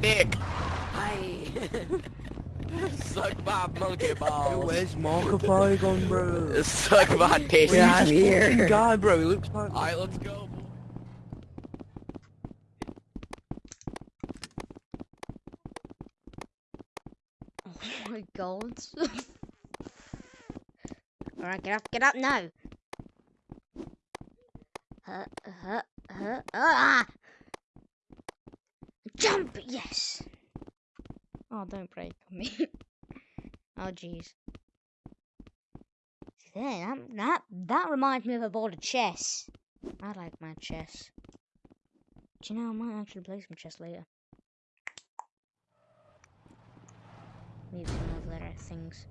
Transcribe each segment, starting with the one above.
dick. Hi. Suck my monkey balls. Where's Markiplier gone, bro? Suck my dick. Yeah, He's here. fucking guy, bro. He looks like. Alright, let's go. Boy. Oh my god. Alright, get up, get up now. Uh, uh, uh, ah! Jump! Yes! Oh, don't break on me. oh, jeez. There, that, that, that reminds me of a board of chess. I like my chess. Do you know, I might actually play some chess later. Need some other things.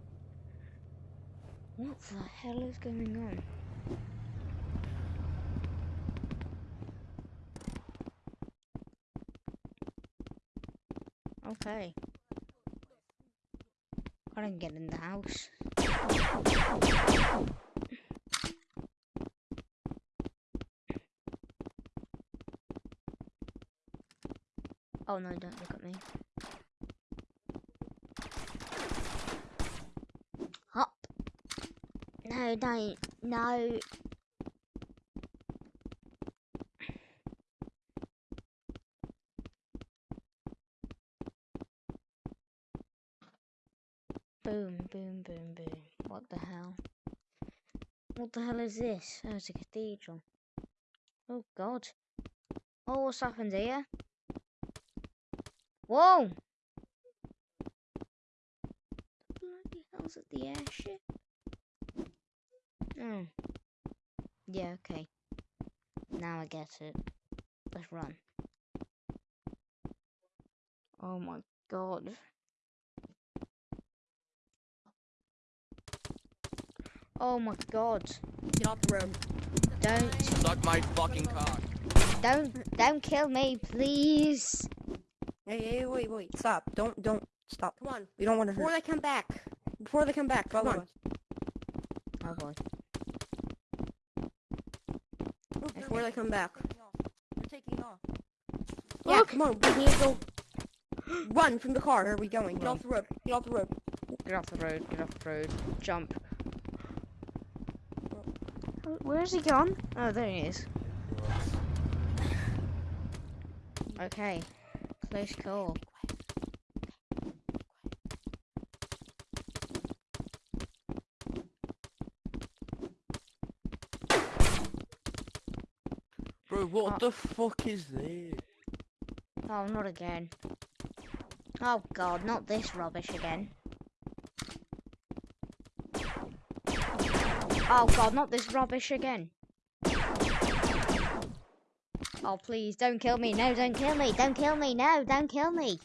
What the hell is going on? Okay. I didn't get in the house. Oh no, don't look at me. Hop. No, don't. No. Boom, boom, boom, boom. What the hell? What the hell is this? Oh, it's a cathedral. Oh, God. Oh, what's happened here? Whoa! Bloody hell's at the airship? Oh. Hmm. Yeah, okay. Now I get it. Let's run. Oh my god. Oh my god. Get off the road. Don't Suck my fucking cock. don't don't kill me, please. Hey, hey, wait, wait. Stop. Don't, don't. Stop. Come on. We don't want to Before hurt. they come back. Before they come back, come on. us. Oh boy. Before they come back. We're taking off. Yeah, Look. come on. We need to go. Run from the car. Where are we going? Get off the road. Get off the road. Get off the road, get off the road. Jump. Oh, Where's he gone? Oh, there he is. Okay. Close call. Bro, what Uh, the fuck is this? Oh, not again. Oh god, not this rubbish again. Oh god, not this rubbish again. Oh please, don't kill me. No, don't kill me. Don't kill me. No, don't kill me.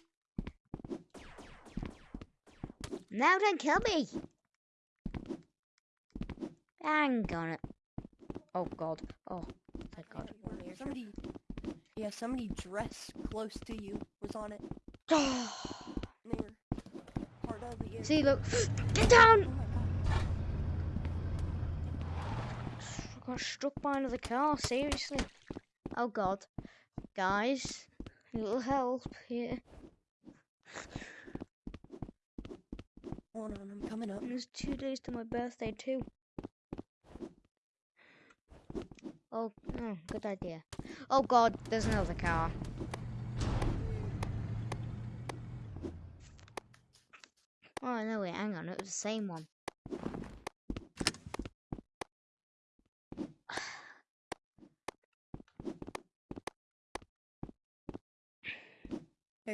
No, don't kill me. Hang on it. Oh god. Oh, thank god. Somebody. Yeah, somebody dressed close to you was on it. And they were part of the. See, look. Get down! Oh my god. I got struck by another car, seriously. Oh god. Guys, a little help here. Hold on, I'm coming up. And There's two days to my birthday too. Oh, oh, good idea. Oh god, there's another car. Oh no, wait, hang on, it was the same one.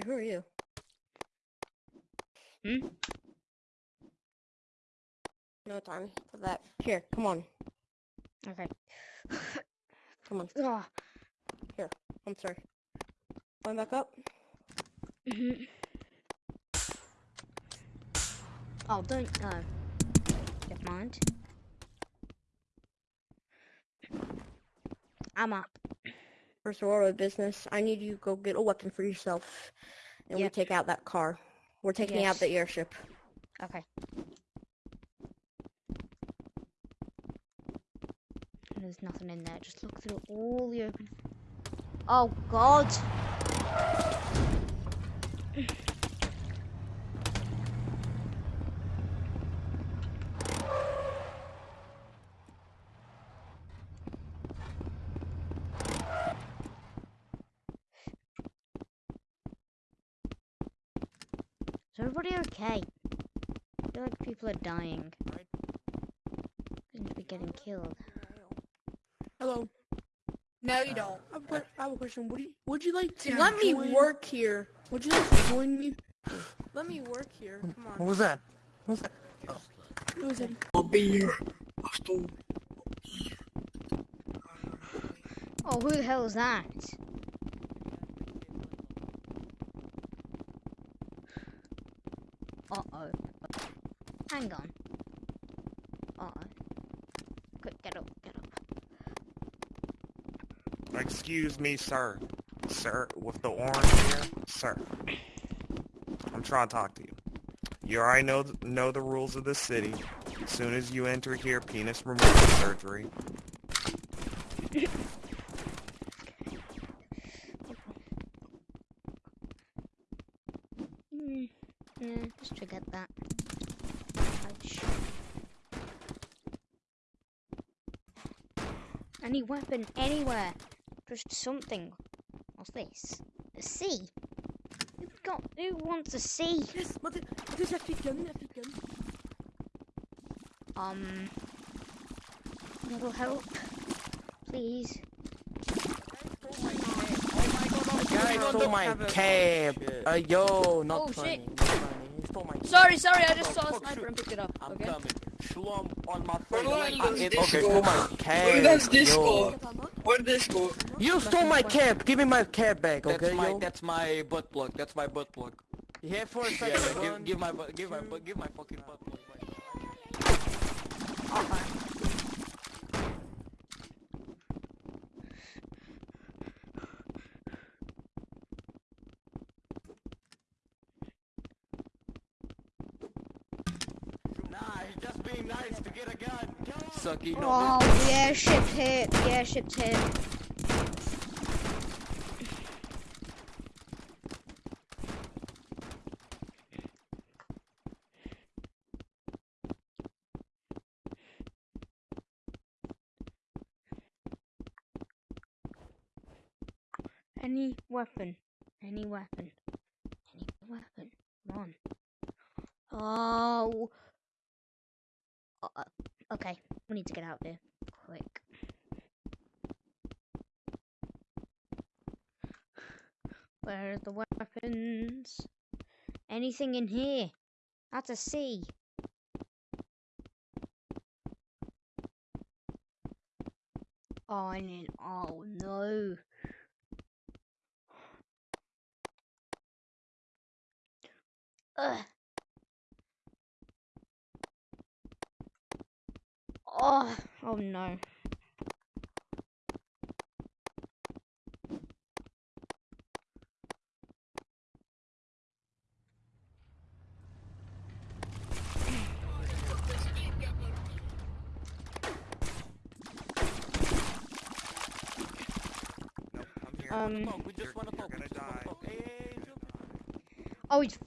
Hey, who are you? Hmm? No time for that. Here, come on. Okay. Come on. Here. I'm sorry. Climb back up. mhm. oh, don't. Never mind. I'm up. First of business. I need you to go get a weapon for yourself. And we take out that car. We're taking out the airship. Okay. There's nothing in there. Just look through all the open. Oh God! Everybody okay? I feel like people are dying. Seem to be getting killed. Hello. No, you don't. I have, a have a question. Would you would you like to Yeah, let me work here? Would you like to join me? Let me work here. Come on. What was that? What was that? Who is it? I'll be here. I'll still. Oh, who the hell is that? Uh-oh. Uh-oh. Quick, get up, get up. Excuse me, sir. Sir, with the orange here, sir. I'm trying to talk to you. You already know th- know the rules of the city. As soon as you enter here, penis removal surgery. Mm, yeah, just forget that. Ouch. Any weapon anywhere. Just something. What's this? A C. Who got? Who wants a C? Yes, wat is, wat is dat fikken? Dat fikken. Um. Little help, please. Guy no, stole don't my have it. cab. Shit. Uh, yo, not Oh, funny. shit. Not funny. He stole my Sorry, sorry, I just Oh, saw a sniper shoot. and picked it up. I'm Okay. coming. Shlom on my Where face. does I- this it- okay, stole my cab. Where does this go? Get dat man. Where did this go? You stole my cab. Give me my cab back, That's okay, my yo? that's my butt plug. That's my butt plug. Yeah, for a Yeah, second. yeah, give, One, give my butt give my butt give my fucking butt plug. Nah, he's just being nice to get a gun. Sucky, no. Oh, the airship hit. The airship hit. Any weapon. Any weapon. Any weapon. Come on. Oh. Uh, we need to get out of here. Quick. Where are the weapons? Anything in here? That's a C. Oh, I need. Oh no. Ugh. Oh, oh no. Nope, I'm here. Um. You're- you're. Oh, it's.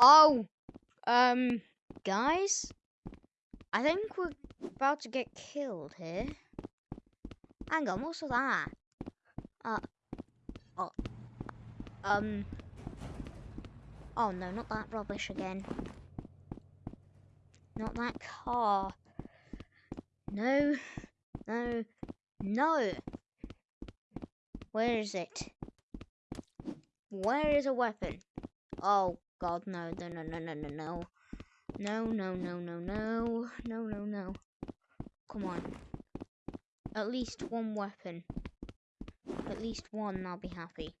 Oh, um, guys, I think we're about to get killed here. Hang on, what's that? Uh, oh, um, oh no, not that rubbish again. Not that car. No, no, no. Where is it? Where is a weapon? Oh god, no, no, no, no, no, no, no. No, no, no, no, no. No, no, no. Come on. At least one weapon. At least one, I'll be happy.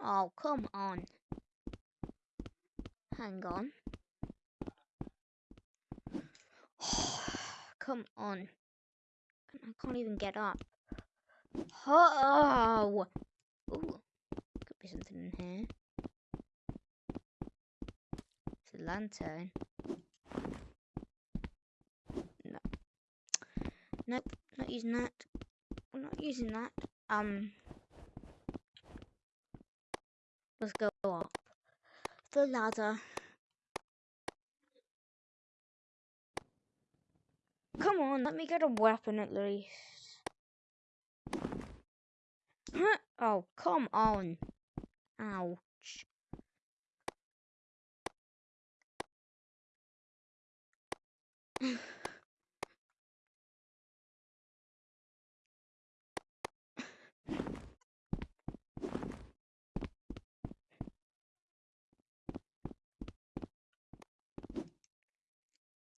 Oh, come on. Hang on. come on. I can't even get up. Oh! Ooh, could be something in here. It's a lantern. No. Nope, not using that. I'm not using that. Um. Let's go up the ladder. Come on, let me get a weapon at least. Oh, come on. Ouch.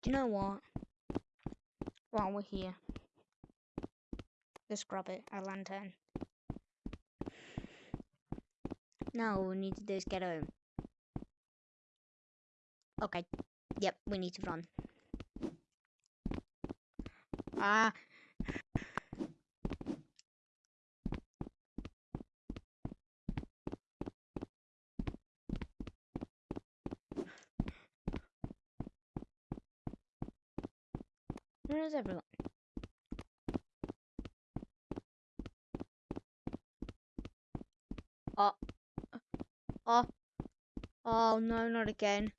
Do you know what? While we're here, let's grab it, a lantern. Now we need to do is get home. Okay. Yep, we need to run. Ah. Where is everyone? Oh. Oh. Oh no, not again.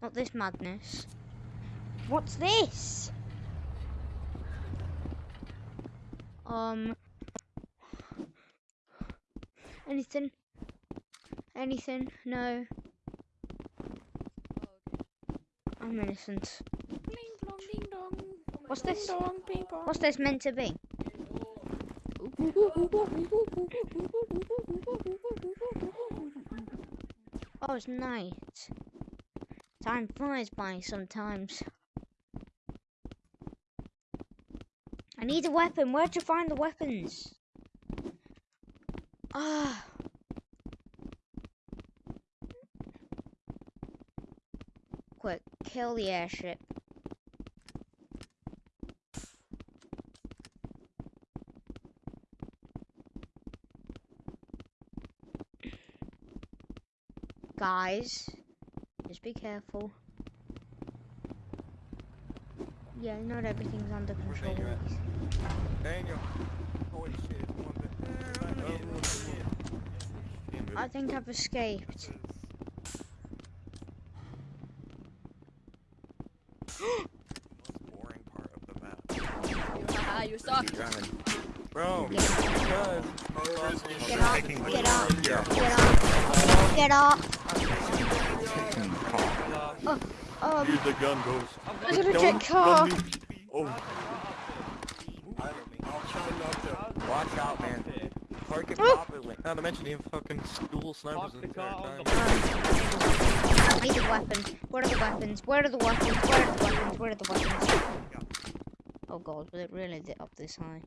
Not this madness. What's this? Um. Anything? Anything? No. I'm innocent. What's this? What's this meant to be? Oh, it's night. Time flies by sometimes. I need a weapon. Where'd you find the weapons? Ah. Quick, kill the airship. Guys, just be careful. Yeah, not everything's under control. Daniel. Daniel. Holy shit. I think I've escaped. boring part of the map. Haha, you suck. Bro, Yeah. because Get off, taking get off, get off, get off. Here's the gun goes. there's a legit car. Oh, Watch out, man. Park it properly. Not to mention, even fucking school snipers in the time. I need a weapon. Where are the weapons? Where are the weapons? Where are the weapons? Where are the weapons? Oh god, was it really lit up this high?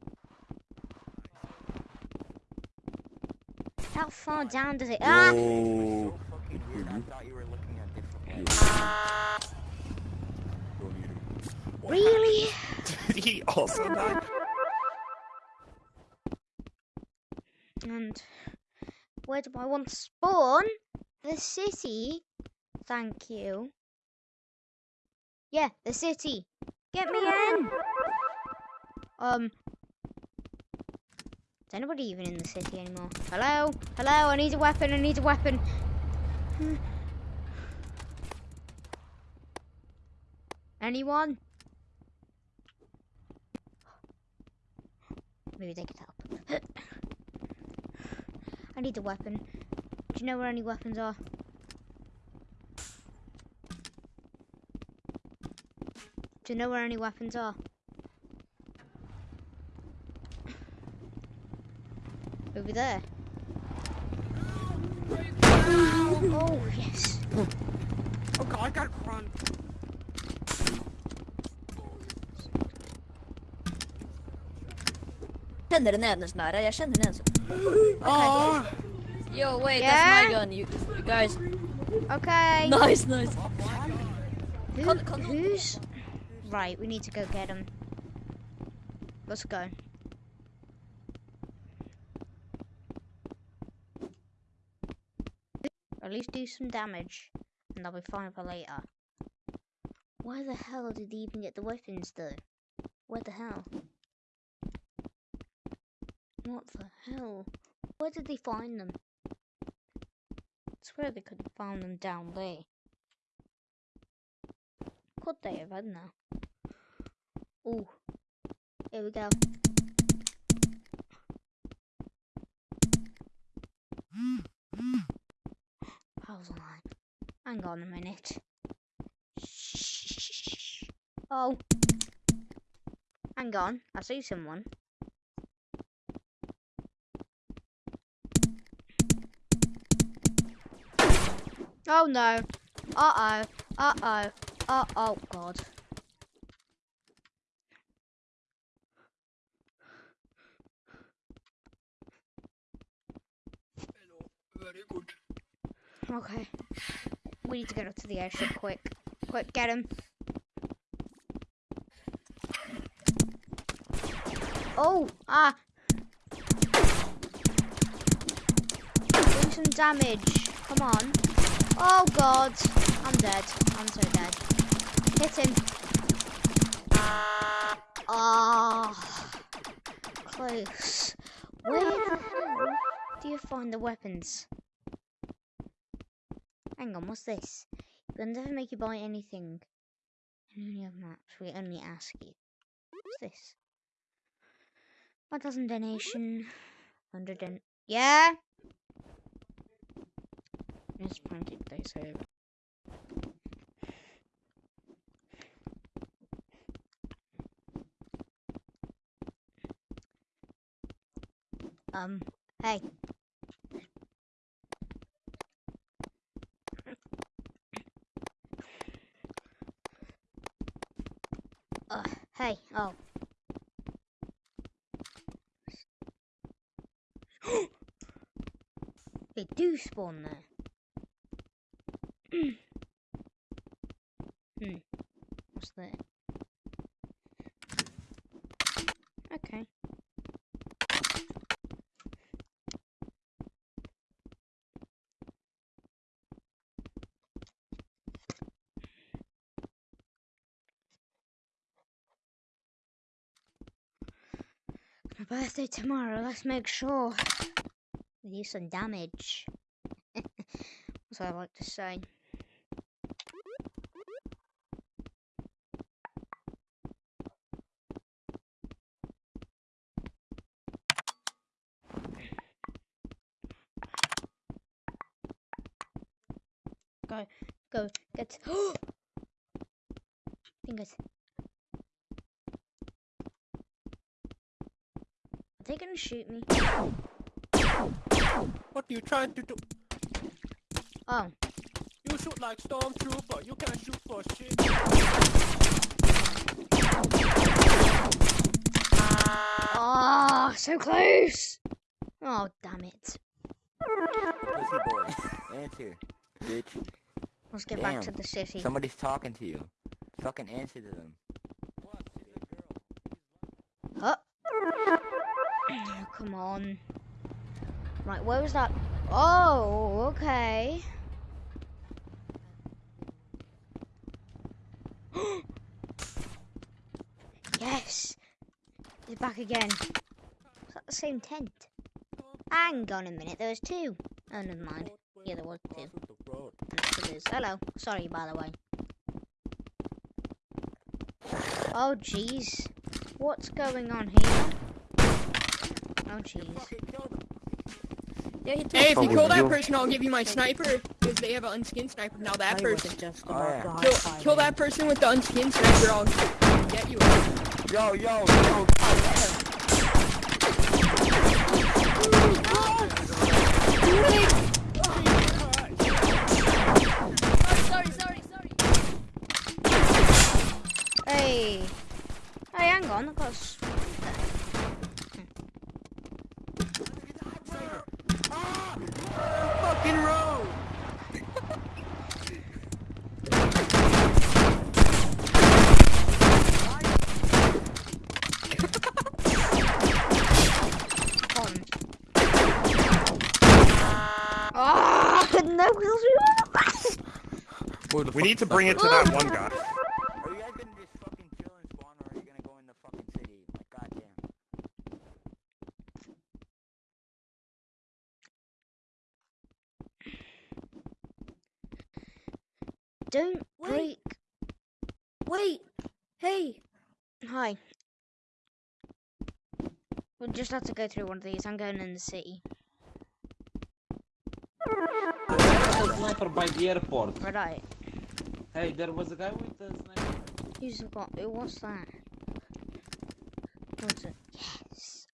How far down does it? Ah! So fucking weird. I thought you were looking at different ones. Really? did he also die? And where do I want to spawn? The city. Thank you. Yeah, the city. Get me in. Um. Is anybody even in the city anymore? Hello? Hello? I need a weapon. I need a weapon. Anyone? Maybe they could help. I need a weapon. Do you know where any weapons are? Do you know where any weapons are? Over there. Oh, yes. Oh god, I gotta run. Känner den ädelsnära, jag känner den. Oh, Yo, wait, Yeah? that's my gun. You, you guys. Okay. Nice, nice. Who, Con- con- who's... Right, we need to go get him. Let's go. At least do some damage, and I'll be fine for later. Where the hell did he even get the weapons, though? Where the hell? What the hell? Where did they find them? I swear they could have found them down there. Could they have? I don't know. Oh, here we go. Hang on a minute. Oh. Hang on, I see someone. Oh no. Uh oh. Uh oh. God. Very good. Okay. We need to get up to the airship quick. Quick, get him. Oh, ah. Do some damage. Come on. Oh god. I'm dead. I'm so dead. Hit him. Ah. Close. Where the hell do you find the weapons? Hang on, what's this? We'll never make you buy anything. And only have maps. We only ask you. What's this? One thousand donation. Hundred and yeah. It's pancake day, so um. Hey. Uh, hey, oh. they do spawn there. Hmm. What's that? Okay. My birthday tomorrow, let's make sure we do some damage. That's what I like to say. Go, go, get. Fingers. Are they gonna shoot me? What are you trying to do? Oh, You shoot like stormtrooper. You can't shoot for shit. oh, so close! Oh, damn it. Pussy boy. Answer. Bitch. Let's get back to Damn. the city. Somebody's talking to you. Fucking answer to them. Oh. Oh, come on. Right, where was that? Oh, okay. yes. They're back again. Is that the same tent? Hang on a minute, there was two. Oh, never mind. Yeah, there was two. And still is. Hello. Sorry, by the way. Oh, jeez. What's going on here? Oh, jeez. Yeah, he took Hey, if you Oh, kill that person, I'll give you my sniper. Because they have an unskinned sniper. Now that person. wasn't just Oh, about yeah. to Kill, high-five kill that person with the unskinned sniper. I'll get you. Yo, yo, yo. Sorry, no, we We need to bring it to that one guy. Are you guys gonna just fucking chill and spawn or are you gonna go in the fucking city? Like, goddamn. Don't Wait. break. Wait. Hey. Hi. We'll just have to go through one of these. I'm going in the city. There's a sniper by the airport. Right. Hey, there was a guy with a sniper. Who's got? Who was that? What's it? Yes.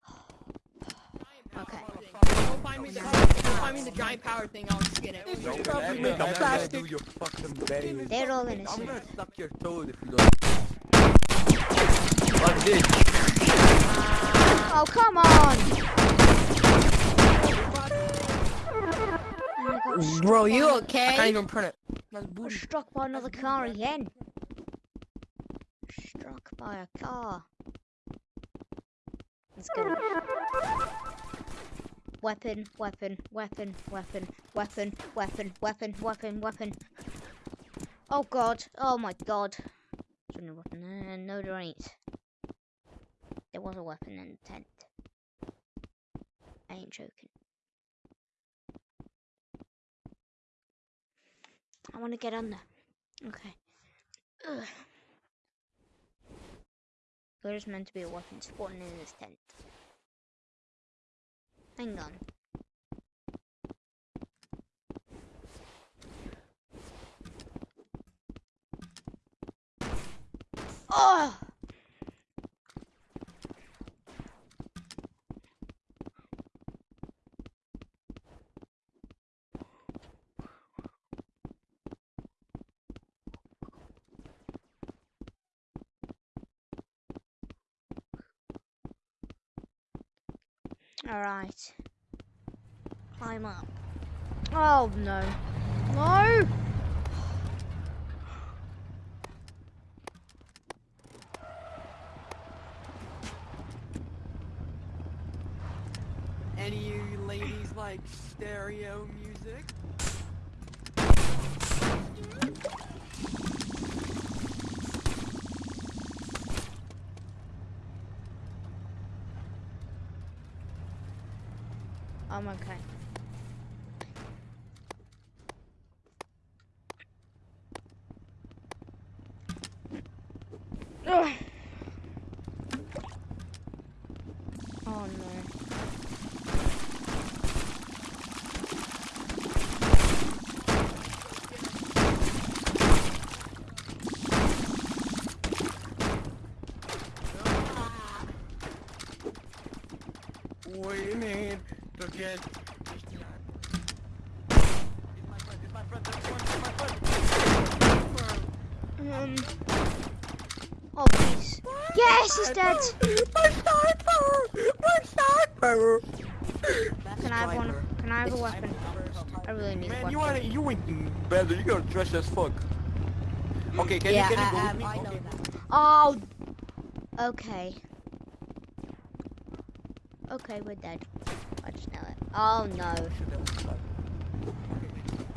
Okay. Go find me the, go find me the giant power thing. I'll skin it. Don't probably ever, make a ever plastic- do your fucking berries. They're all I'm gonna suck your toad if you don't. Like this. Oh come on! Bro, you okay? I can't even print it. That's by- booty. struck by another car again. Struck by a car. Let's go. Weapon, weapon, weapon, weapon, weapon, weapon, weapon, weapon, weapon. Oh god, oh my god. No there. Uh, no, there ain't. There was a weapon in the tent. I ain't joking. I want to get under. Okay. Ugh. There's meant to be a weapon spawning in this tent. Hang on. Oh! Alright. Climb up. Oh no. No! Any of you ladies like stereo music? Tamam kay. Ugh. Yes, he's dead. My sniper! My sniper! Can I have one? Can I have a weapon? I really need a Man, you weapon. wanna you ain't better. You gotta dress as fuck. Okay, can Yeah, you can you I- go with me? I- I know Okay. Oh. Okay. Okay, we're dead. I just know it. Oh no. A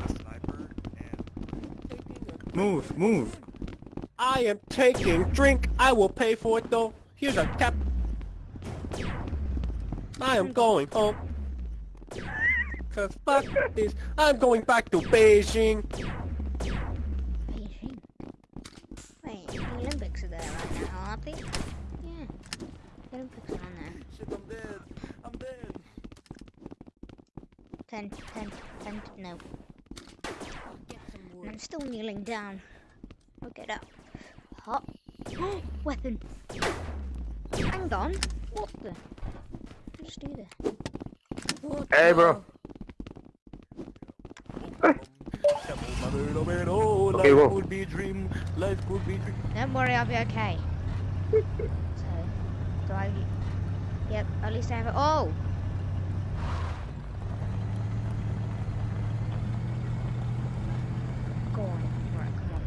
sniper and Move, move. I am taking drink. I will pay for it though. Here's a cap. I am going home. Cause fuck this. I'm going back to Beijing. Beijing. Wait, the Olympics are there right now, aren't they? Yeah. The Olympics are on there. Shit, I'm dead. I'm dead. Ten, ten, ten, no. I'm still kneeling down. I'll get up. Weapon. Hang on. What the? Just do this. Hey, bro. Okay, Life could be dream. Life could be dream. Don't worry, I'll be okay. so, do I? Yep, at least I have it. Oh! Go on. Right, come on.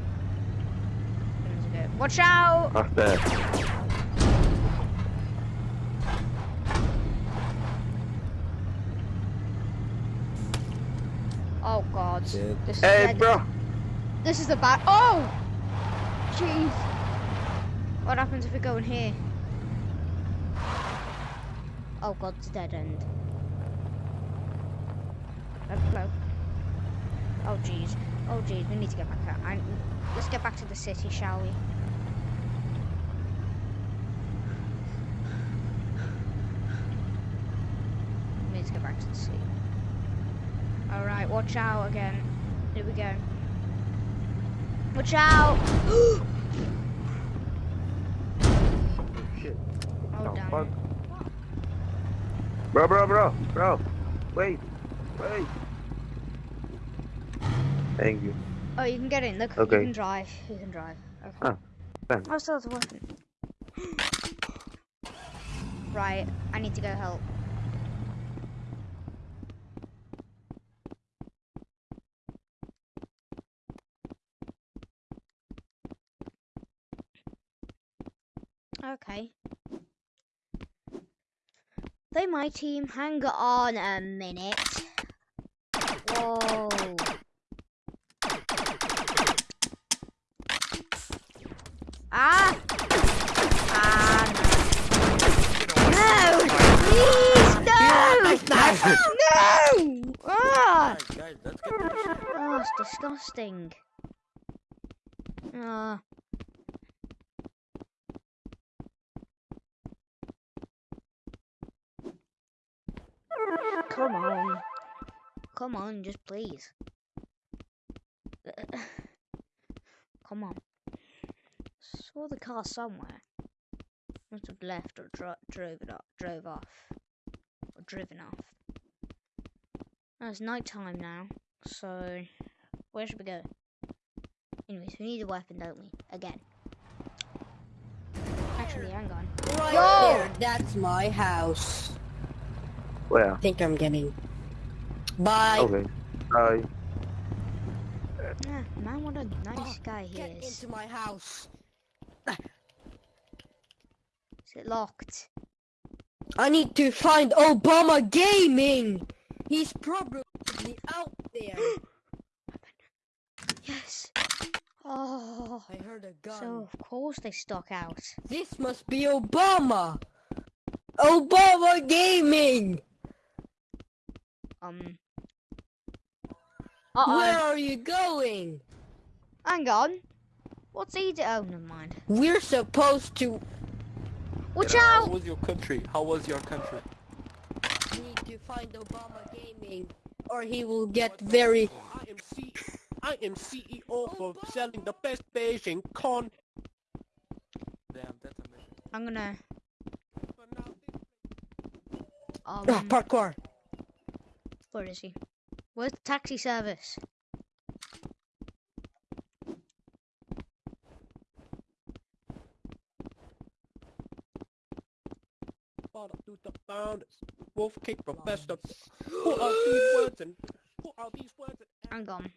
Let's go. Watch out! What's that? Oh god. Shit. This is Hey, dead. bro. This is the bad. Oh! Jeez. What happens if we go in here? Oh god, it's a dead end. Let's go. Oh jeez. Oh jeez, we need to get back out. Let's get back to the city, shall we? We need to get back to the city. Alright, watch out again. Here we go. Watch out! Oh, Shit. Oh, damn. fuck? Bro, bro, bro, bro. Wait, wait. Thank you. Oh, you can get in. Look, Okay. you can drive. You can drive. Okay. Thanks. Oh, still has a weapon. right, I need to go help. Okay. They my team. Hang on a minute. Whoa. Ah! Ah, no. Please, no! no! Ah! Alright, guys, let's get this shit. Oh, it's disgusting. Ah. Come on. Come on, just please. Come on. Saw the car somewhere. Must have left or dro- drove it off, drove off, or driven off. Oh, it's night time now, so where should we go? Anyways, we need a weapon, don't we? Again. Actually, hang on. Right Yo! there, that's my house. Where? I think I'm getting. Bye. Okay. Bye. Yeah, man, what a nice oh, guy he Get is. into my house. Is it locked? I need to find Obama Gaming. He's probably out there. Yes. Oh, I heard a gun. so of course they stuck out. This must be Obama. Obama Gaming. Um. Uh Where oh. are you going? Hang on. What's he doing? Oh, never mind. We're supposed to Watch How out! was your country? How was your country? need to find Obama Gaming, or he will get very. I am C I am CEO for selling the best Beijing con. Damn, that's amazing. I'm gonna. Ah, Um. parkour. Where is he? Where's the taxi service? To the founders. Wolf kick professor. Who are these words and who are these words and Hang on.